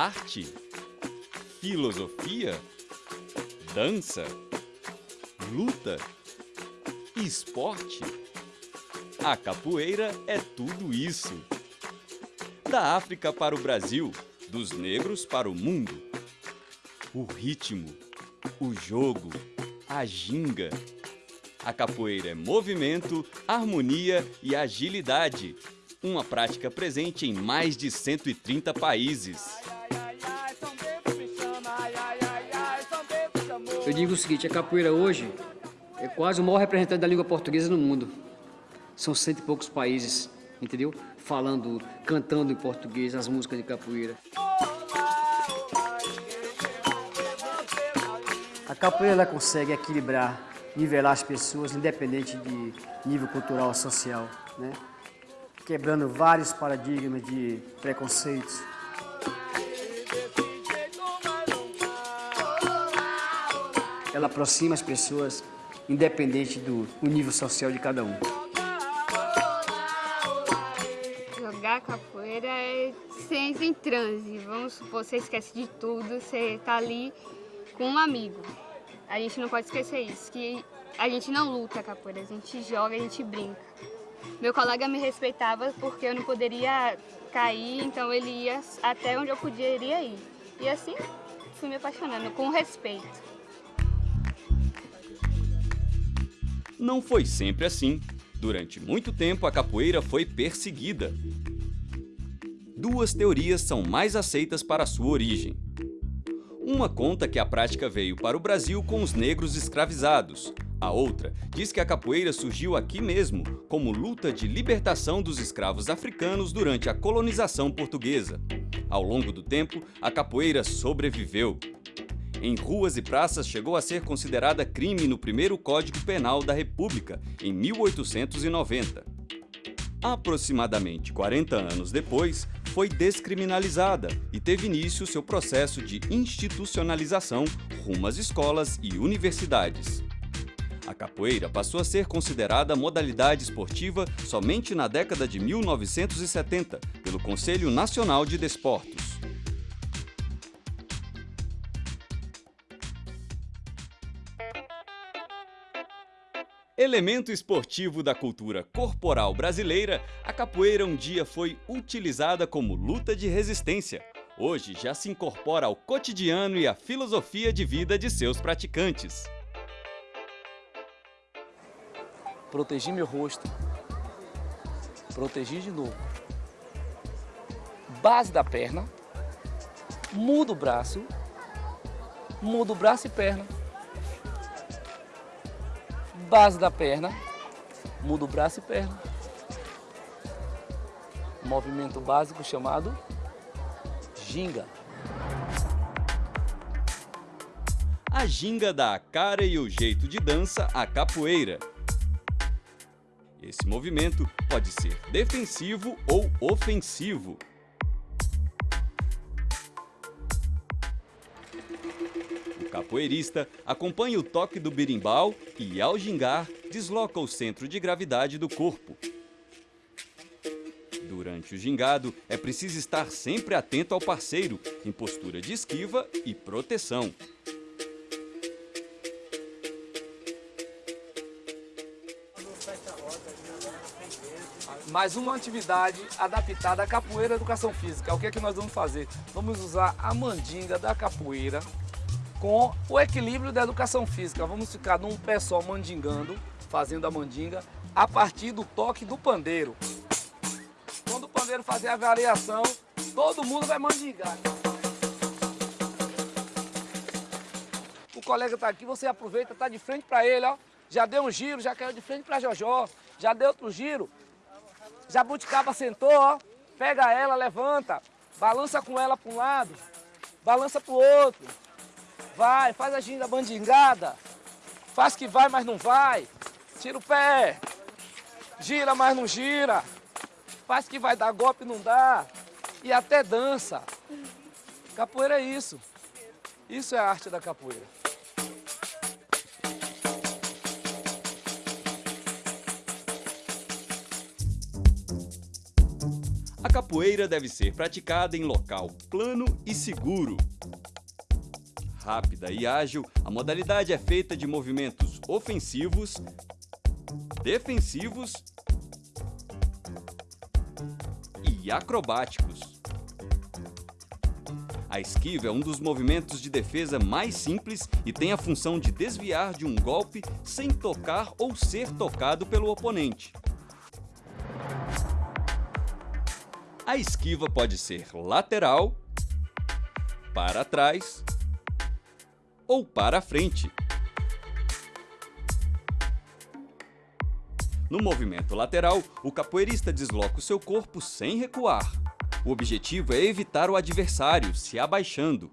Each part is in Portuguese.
arte, filosofia, dança, luta, esporte. A capoeira é tudo isso. Da África para o Brasil, dos negros para o mundo. O ritmo, o jogo, a ginga. A capoeira é movimento, harmonia e agilidade. Uma prática presente em mais de 130 países. Eu digo o seguinte, a capoeira hoje é quase o maior representante da língua portuguesa no mundo. São cento e poucos países, entendeu? Falando, cantando em português as músicas de capoeira. A capoeira ela consegue equilibrar, nivelar as pessoas, independente de nível cultural ou social, né? quebrando vários paradigmas de preconceitos. Ela aproxima as pessoas, independente do nível social de cada um. Jogar capoeira é você em transe. Vamos supor, você esquece de tudo, você está ali com um amigo. A gente não pode esquecer isso, que a gente não luta capoeira, a gente joga, a gente brinca. Meu colega me respeitava porque eu não poderia cair, então ele ia até onde eu poderia ir. E assim fui me apaixonando, com respeito. Não foi sempre assim. Durante muito tempo, a capoeira foi perseguida. Duas teorias são mais aceitas para sua origem. Uma conta que a prática veio para o Brasil com os negros escravizados. A outra diz que a capoeira surgiu aqui mesmo, como luta de libertação dos escravos africanos durante a colonização portuguesa. Ao longo do tempo, a capoeira sobreviveu. Em ruas e praças chegou a ser considerada crime no primeiro Código Penal da República, em 1890. Aproximadamente 40 anos depois, foi descriminalizada e teve início seu processo de institucionalização rumo às escolas e universidades. A capoeira passou a ser considerada modalidade esportiva somente na década de 1970 pelo Conselho Nacional de Desportos. Elemento esportivo da cultura corporal brasileira, a capoeira um dia foi utilizada como luta de resistência. Hoje já se incorpora ao cotidiano e à filosofia de vida de seus praticantes. Protegi meu rosto. Protegi de novo. Base da perna. Mudo o braço. Mudo o braço e perna base da perna, muda o braço e perna. movimento básico chamado ginga. A ginga dá a cara e o jeito de dança à capoeira. Esse movimento pode ser defensivo ou ofensivo. Capoeirista acompanha o toque do birimbau e, ao gingar, desloca o centro de gravidade do corpo. Durante o gingado, é preciso estar sempre atento ao parceiro, em postura de esquiva e proteção. mais uma atividade adaptada à capoeira educação física. O que é que nós vamos fazer? Vamos usar a mandinga da capoeira com o equilíbrio da educação física. Vamos ficar num pé só mandingando, fazendo a mandinga, a partir do toque do pandeiro. Quando o pandeiro fazer a variação, todo mundo vai mandingar. O colega está aqui, você aproveita, está de frente para ele, ó. Já deu um giro, já caiu de frente para Jojó, já deu outro giro. Jabuticaba sentou, ó. Pega ela, levanta, balança com ela para um lado, balança para o outro. Vai, faz a ginga bandingada. Faz que vai, mas não vai. Tira o pé. Gira, mas não gira. Faz que vai dar golpe, não dá. E até dança. Capoeira é isso. Isso é a arte da capoeira. A capoeira deve ser praticada em local plano e seguro. Rápida e ágil, a modalidade é feita de movimentos ofensivos, defensivos e acrobáticos. A esquiva é um dos movimentos de defesa mais simples e tem a função de desviar de um golpe sem tocar ou ser tocado pelo oponente. A esquiva pode ser lateral, para trás ou para frente. No movimento lateral, o capoeirista desloca o seu corpo sem recuar. O objetivo é evitar o adversário se abaixando.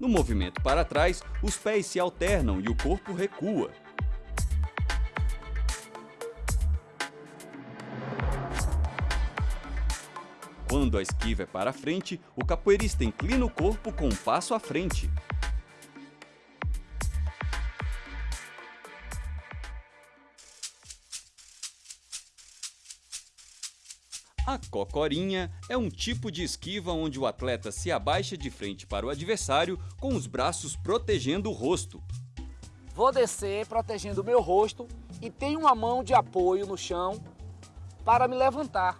No movimento para trás, os pés se alternam e o corpo recua. Quando a esquiva é para frente, o capoeirista inclina o corpo com um passo à frente. A cocorinha é um tipo de esquiva onde o atleta se abaixa de frente para o adversário com os braços protegendo o rosto. Vou descer protegendo o meu rosto e tenho uma mão de apoio no chão para me levantar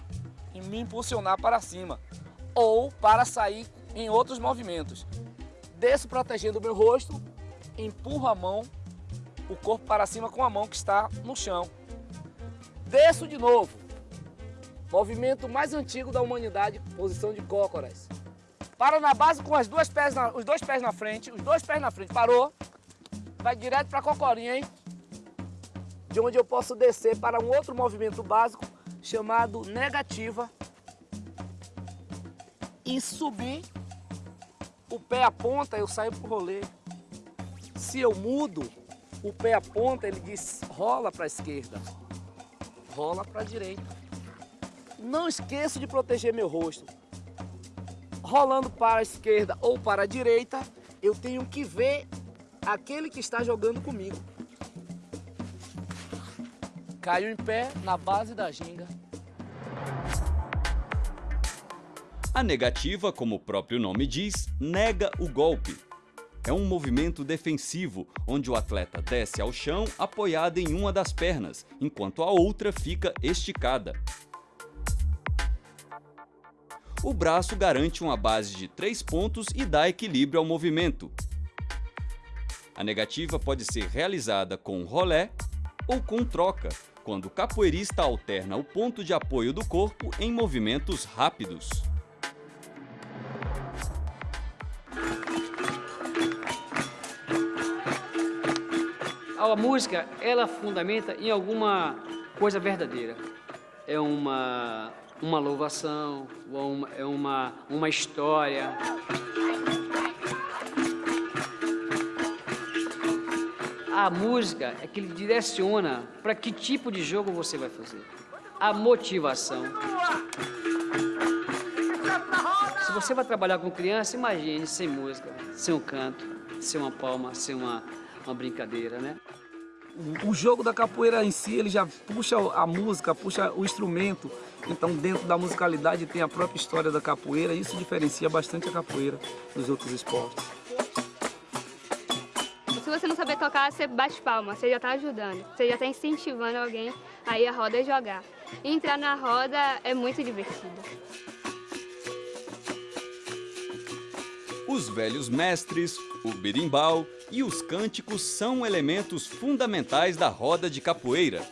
e me impulsionar para cima ou para sair em outros movimentos. Desço protegendo o meu rosto, empurro a mão, o corpo para cima com a mão que está no chão. Desço de novo, Movimento mais antigo da humanidade, posição de cócoras. Para na base com as duas pés na, os dois pés na frente, os dois pés na frente, parou. Vai direto para a cocorinha, hein? De onde eu posso descer para um outro movimento básico chamado negativa. E subir, o pé aponta, eu saio pro rolê. Se eu mudo, o pé aponta, ele diz rola para a esquerda, rola para a direita. Não esqueço de proteger meu rosto. Rolando para a esquerda ou para a direita, eu tenho que ver aquele que está jogando comigo. Caio em pé na base da ginga. A negativa, como o próprio nome diz, nega o golpe. É um movimento defensivo, onde o atleta desce ao chão apoiado em uma das pernas, enquanto a outra fica esticada o braço garante uma base de três pontos e dá equilíbrio ao movimento. A negativa pode ser realizada com rolé ou com troca, quando o capoeirista alterna o ponto de apoio do corpo em movimentos rápidos. A música, ela fundamenta em alguma coisa verdadeira. É uma uma louvação, é uma, uma história. A música é que ele direciona para que tipo de jogo você vai fazer. A motivação. Se você vai trabalhar com criança, imagine sem música, sem um canto, sem uma palma, sem uma, uma brincadeira, né? O jogo da capoeira em si, ele já puxa a música, puxa o instrumento, então, dentro da musicalidade tem a própria história da capoeira e isso diferencia bastante a capoeira dos outros esportes. Se você não saber tocar, você bate palma, você já está ajudando, você já está incentivando alguém a ir à roda jogar. Entrar na roda é muito divertido. Os velhos mestres, o berimbau e os cânticos são elementos fundamentais da roda de capoeira.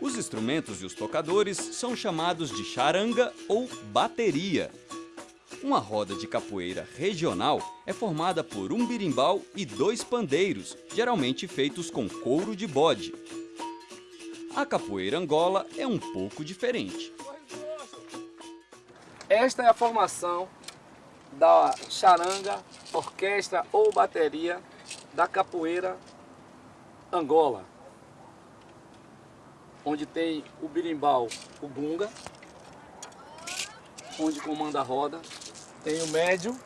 Os instrumentos e os tocadores são chamados de charanga ou bateria. Uma roda de capoeira regional é formada por um birimbau e dois pandeiros, geralmente feitos com couro de bode. A capoeira angola é um pouco diferente. Esta é a formação da charanga, orquestra ou bateria da capoeira angola onde tem o birimbau, o bunga, onde comanda a roda, tem o médio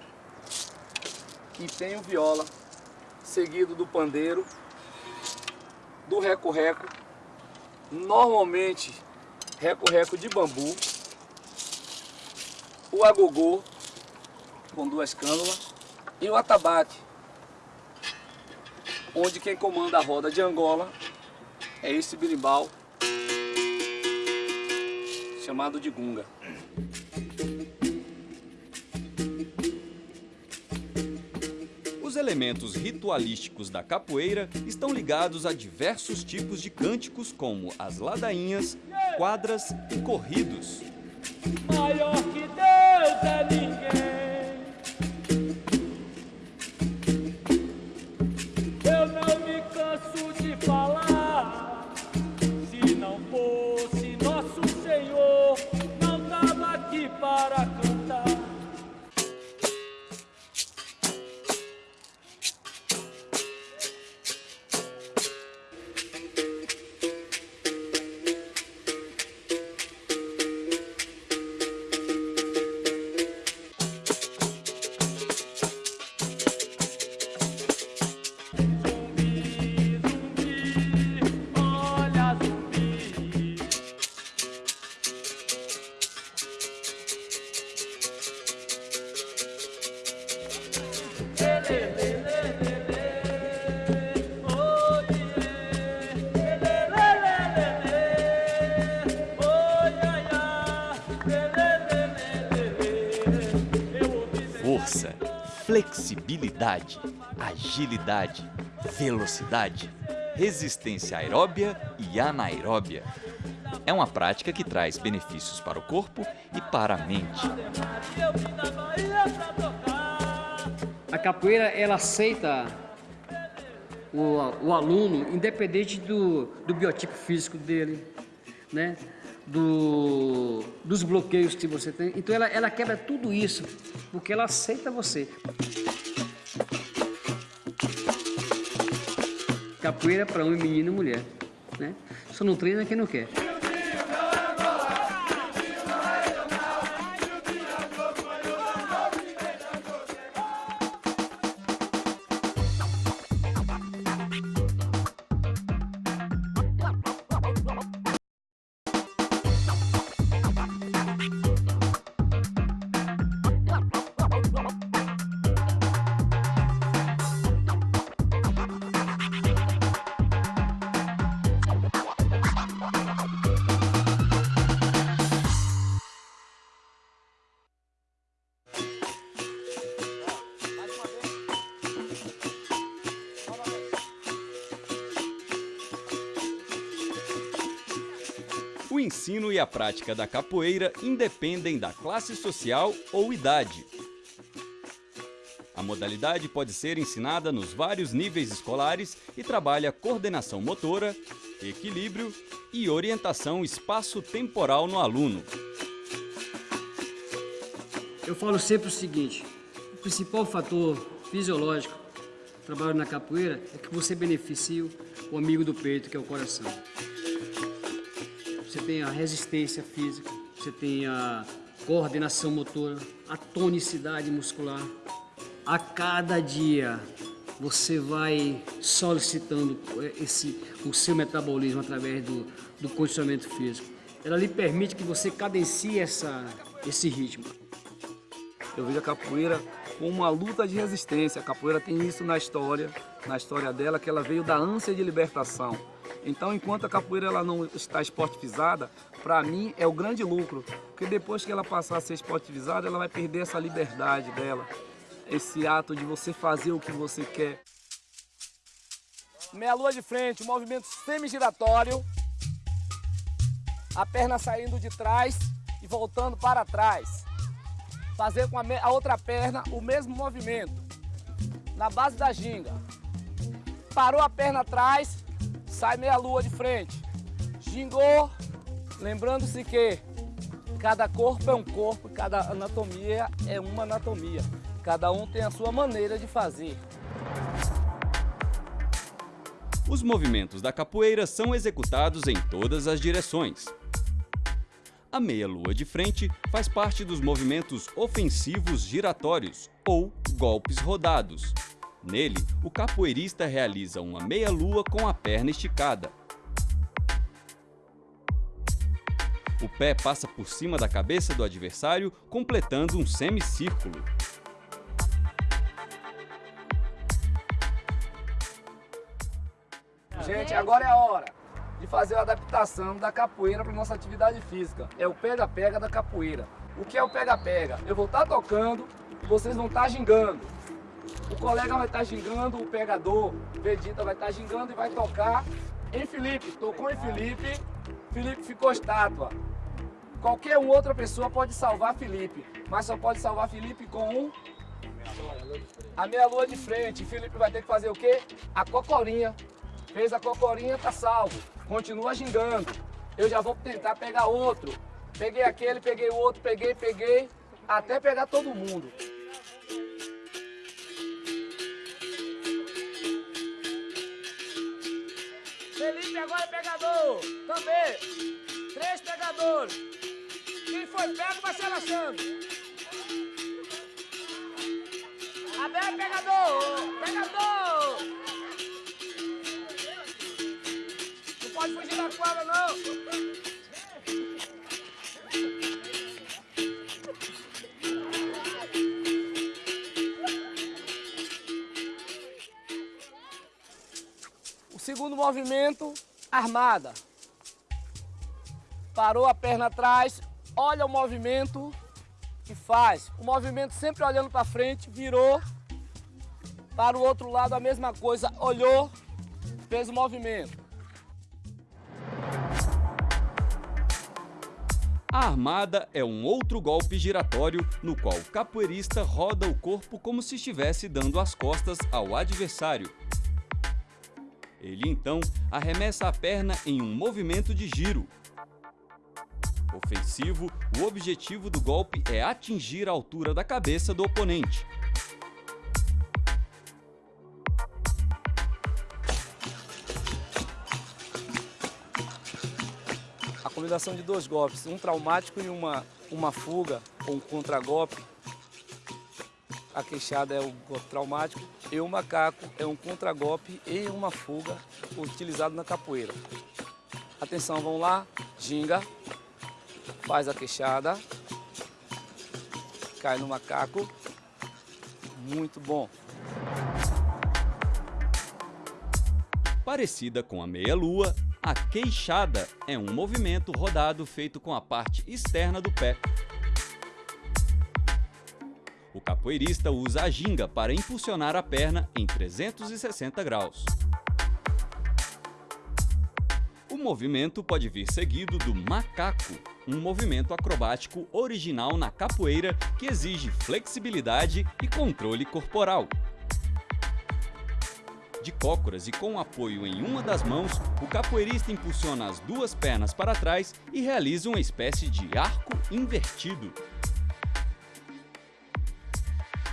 e tem o viola, seguido do pandeiro, do reco-reco normalmente reco-reco de bambu, o agogô com duas cânulas e o atabaque, onde quem comanda a roda de Angola é esse birimbau chamado de gunga. Elementos ritualísticos da capoeira estão ligados a diversos tipos de cânticos, como as ladainhas, quadras e corridos. Maior que Deus é agilidade, velocidade, resistência aeróbia e anaeróbia. É uma prática que traz benefícios para o corpo e para a mente. A capoeira ela aceita o, o aluno independente do, do biotipo físico dele, né? Do, dos bloqueios que você tem. Então ela, ela quebra tudo isso, porque ela aceita você. Capoeira para homem, menino e mulher. Né? Só não treina quem não quer. Ensino e a prática da capoeira independem da classe social ou idade. A modalidade pode ser ensinada nos vários níveis escolares e trabalha coordenação motora, equilíbrio e orientação espaço-temporal no aluno. Eu falo sempre o seguinte: o principal fator fisiológico do trabalho na capoeira é que você beneficia o amigo do peito, que é o coração. Você tem a resistência física, você tem a coordenação motora, a tonicidade muscular. A cada dia você vai solicitando esse, o seu metabolismo através do, do condicionamento físico. Ela lhe permite que você cadencie essa, esse ritmo. Eu vejo a capoeira como uma luta de resistência. A capoeira tem isso na história, na história dela, que ela veio da ânsia de libertação. Então, enquanto a capoeira ela não está esportivizada, para mim é o grande lucro, porque depois que ela passar a ser esportivizada, ela vai perder essa liberdade dela, esse ato de você fazer o que você quer. Meia lua de frente, movimento semi-giratório, a perna saindo de trás e voltando para trás fazer com a, a, outra perna o mesmo movimento. Na base da ginga. Parou a perna atrás, sai meia lua de frente. Gingou, lembrando-se que cada corpo é um corpo, cada anatomia é uma anatomia. Cada um tem a sua maneira de fazer. Os movimentos da capoeira são executados em todas as direções. A meia-lua de frente faz parte dos movimentos ofensivos giratórios, ou golpes rodados. Nele, o capoeirista realiza uma meia-lua com a perna esticada. o pé passa por cima da cabeça do adversário, completando um semicírculo. Gente, agora é a hora de fazer a adaptação da capoeira para nossa atividade física. É o pega-pega da capoeira. O que é o pega-pega? Eu vou estar tá tocando e vocês vão estar tá gingando. O colega vai estar tá gingando, o pegador, Vegeta vai estar tá gingando e vai tocar em Felipe. Tocou em Felipe, Felipe ficou estátua. Qualquer outra pessoa pode salvar Felipe, mas só pode salvar Felipe com um a meia lua de frente. Felipe vai ter que fazer o quê? A cocorinha. Fez a cocorinha, tá salvo. Continua gingando. Eu já vou tentar pegar outro. Peguei aquele, peguei o outro, peguei, peguei, até pegar todo mundo. Agora pegador. Também. Três pegadores. Quem foi pego vai se relaxando. Abel pegador. Pegador. pode fugir da quadra, não! O segundo movimento, armada. Parou a perna atrás, olha o movimento que faz. O movimento sempre olhando para frente, virou. Para o outro lado a mesma coisa, olhou, fez o movimento. A armada é um outro golpe giratório no qual o capoeirista roda o corpo como se estivesse dando as costas ao adversário. Ele então arremessa a perna em um movimento de giro. Ofensivo, o objetivo do golpe é atingir a altura da cabeça do oponente. combinação de dois golpes, um traumático e uma, uma fuga, ou um contragolpe. A queixada é o golpe traumático e o macaco é um contragolpe e uma fuga utilizado na capoeira. Atenção, vamos lá, ginga, faz a queixada, cai no macaco, muito bom. Parecida com a meia-lua, a queixada é um movimento rodado feito com a parte externa do pé. Capoeirista usa a ginga para impulsionar a perna em 360 graus. O movimento pode vir seguido do macaco, um movimento acrobático original na capoeira que exige flexibilidade e controle corporal de cócoras e com apoio em uma das mãos, o capoeirista impulsiona as duas pernas para trás e realiza uma espécie de arco invertido.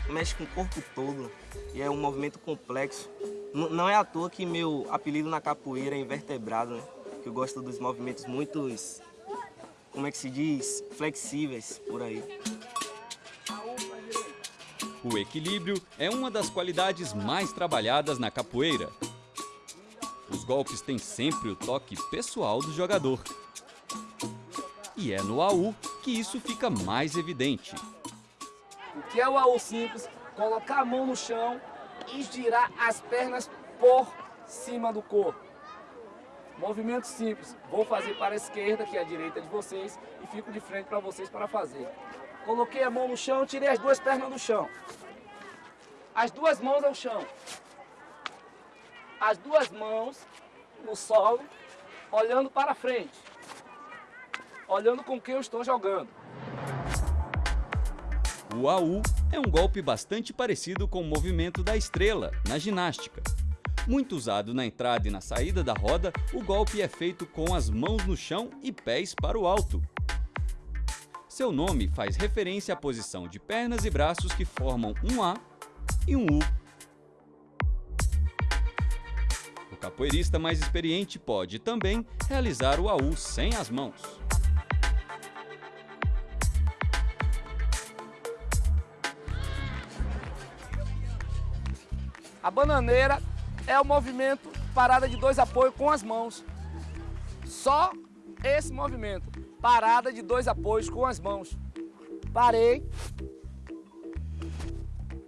Mexe com o corpo todo e é um movimento complexo. não é à toa que meu apelido na capoeira é invertebrado, né? Que eu gosto dos movimentos muito, como é que se diz, flexíveis por aí. O equilíbrio é uma das qualidades mais trabalhadas na capoeira. Os golpes têm sempre o toque pessoal do jogador. E é no AU que isso fica mais evidente. O que é o AU simples? Colocar a mão no chão e girar as pernas por cima do corpo. Movimento simples. Vou fazer para a esquerda, que é a direita de vocês, e fico de frente para vocês para fazer. Coloquei a mão no chão, tirei as duas pernas do chão. As duas mãos ao chão. As duas mãos no solo, olhando para frente. Olhando com quem eu estou jogando. O AU é um golpe bastante parecido com o movimento da estrela, na ginástica. Muito usado na entrada e na saída da roda, o golpe é feito com as mãos no chão e pés para o alto. Seu nome faz referência à posição de pernas e braços que formam um A e um U. O capoeirista mais experiente pode também realizar o AU sem as mãos. A bananeira é o movimento parada de dois apoios com as mãos. Só esse movimento. Parada de dois apoios com as mãos. Parei.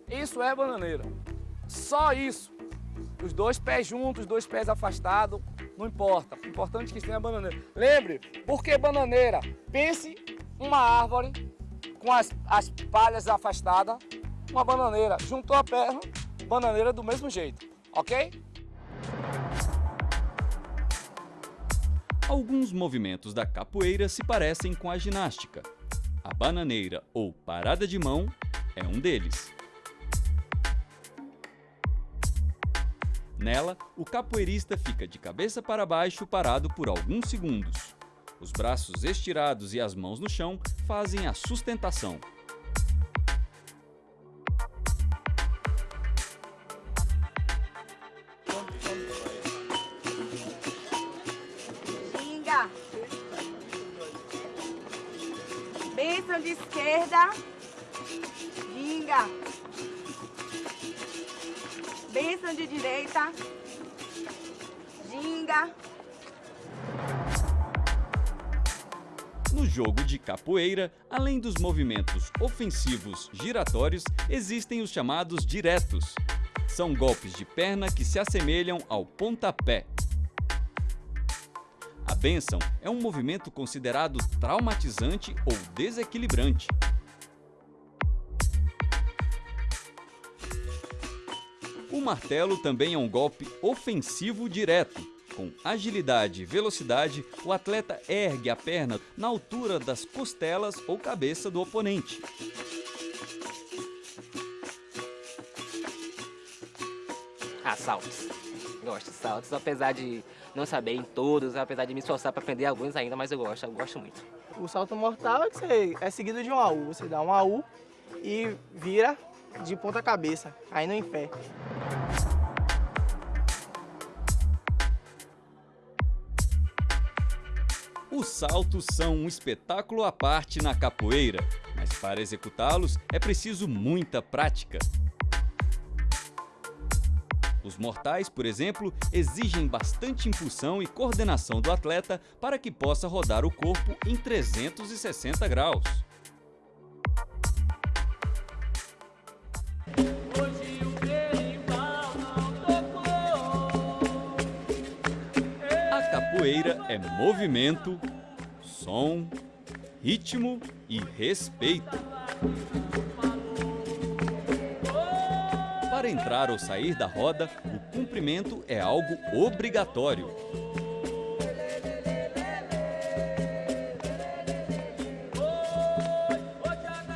Isso é bananeira. Só isso. Os dois pés juntos, os dois pés afastados, não importa. O importante é que tenha bananeira. Lembre, por que bananeira? Pense uma árvore com as, as palhas afastadas, uma bananeira. Juntou a perna, bananeira do mesmo jeito, ok? Alguns movimentos da capoeira se parecem com a ginástica. A bananeira ou parada de mão é um deles. Nela, o capoeirista fica de cabeça para baixo parado por alguns segundos. Os braços estirados e as mãos no chão fazem a sustentação. Bênção de esquerda. Ginga. Bênção de direita. Ginga. No jogo de capoeira, além dos movimentos ofensivos giratórios, existem os chamados diretos. São golpes de perna que se assemelham ao pontapé. Bênção é um movimento considerado traumatizante ou desequilibrante. O martelo também é um golpe ofensivo direto. Com agilidade e velocidade, o atleta ergue a perna na altura das costelas ou cabeça do oponente. Ah, saltos. Gosto de saltos, apesar de não saber em todos, apesar de me esforçar para aprender alguns ainda, mas eu gosto, eu gosto muito. O salto mortal é que você é seguido de um AU. Você dá um AU e vira de ponta cabeça, caindo em pé. Os saltos são um espetáculo à parte na capoeira, mas para executá-los é preciso muita prática. Os mortais, por exemplo, exigem bastante impulsão e coordenação do atleta para que possa rodar o corpo em 360 graus. A capoeira é movimento, som, ritmo e respeito. Para entrar ou sair da roda, o cumprimento é algo obrigatório.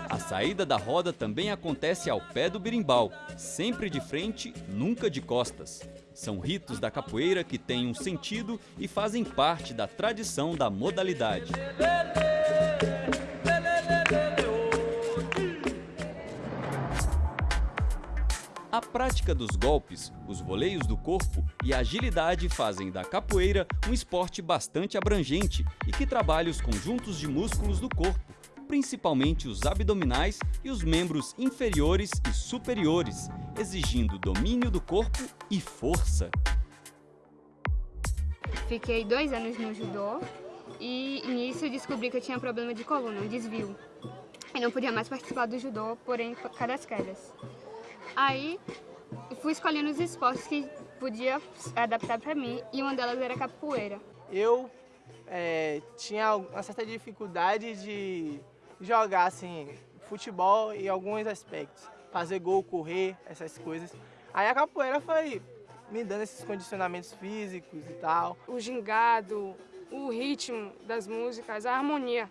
A saída da roda também acontece ao pé do berimbau, sempre de frente, nunca de costas. São ritos da capoeira que têm um sentido e fazem parte da tradição da modalidade. Prática dos golpes, os voleios do corpo e a agilidade fazem da capoeira um esporte bastante abrangente e que trabalha os conjuntos de músculos do corpo, principalmente os abdominais e os membros inferiores e superiores, exigindo domínio do corpo e força. Fiquei dois anos no judô e nisso eu descobri que eu tinha problema de coluna, um desvio. E não podia mais participar do judô, porém por causa das quedas. Aí fui escolhendo os esportes que podia adaptar para mim e uma delas era capoeira. Eu é, tinha uma certa dificuldade de jogar assim, futebol em alguns aspectos. Fazer gol, correr, essas coisas. Aí a capoeira foi me dando esses condicionamentos físicos e tal. o gingado, o ritmo das músicas, a harmonia.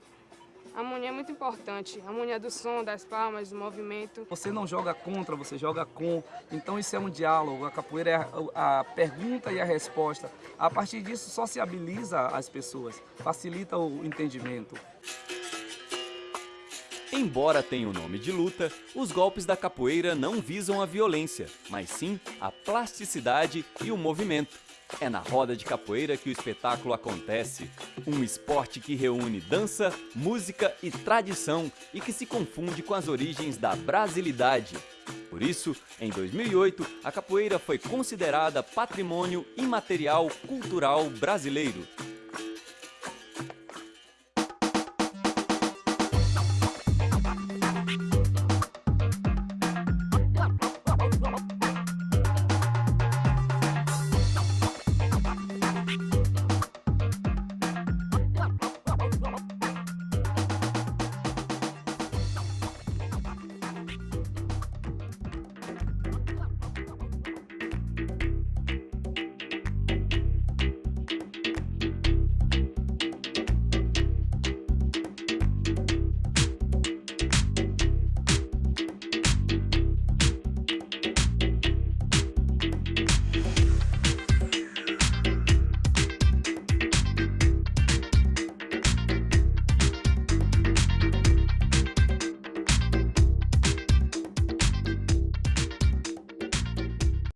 A harmonia é muito importante, a harmonia do som, das palmas, do movimento. Você não joga contra, você joga com. Então isso é um diálogo. A capoeira é a, a pergunta e a resposta. A partir disso sociabiliza as pessoas, facilita o entendimento. Embora tenha o nome de luta, os golpes da capoeira não visam a violência, mas sim a plasticidade e o movimento. É na roda de capoeira que o espetáculo acontece. Um esporte que reúne dança, música e tradição e que se confunde com as origens da brasilidade. Por isso, em 2008, a capoeira foi considerada patrimônio imaterial cultural brasileiro.